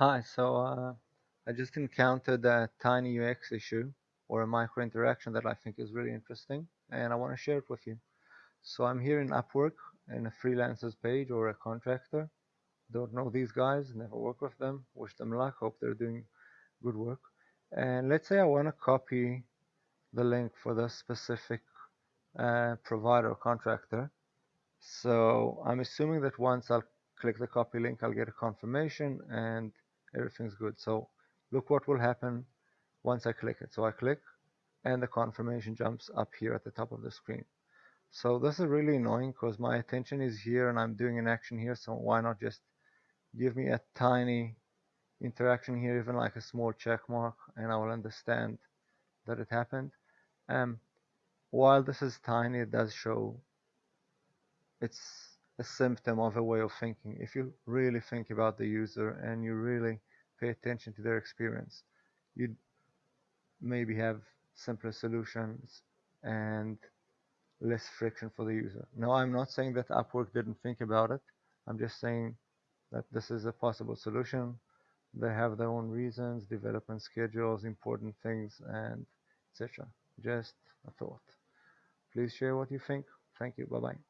Hi, so uh, I just encountered a tiny UX issue or a micro interaction that I think is really interesting and I want to share it with you. So I'm here in Upwork in a freelancers page or a contractor. Don't know these guys, never work with them, wish them luck, hope they're doing good work. And let's say I want to copy the link for the specific uh, provider or contractor. So I'm assuming that once I'll click the copy link, I'll get a confirmation and everything's good. So look what will happen once I click it. So I click and the confirmation jumps up here at the top of the screen. So this is really annoying because my attention is here and I'm doing an action here. So why not just give me a tiny interaction here, even like a small check mark, and I will understand that it happened. Um, while this is tiny, it does show it's a symptom of a way of thinking. If you really think about the user and you really pay attention to their experience, you'd maybe have simpler solutions and less friction for the user. Now, I'm not saying that Upwork didn't think about it. I'm just saying that this is a possible solution. They have their own reasons, development schedules, important things, and etc. Just a thought. Please share what you think. Thank you. Bye bye.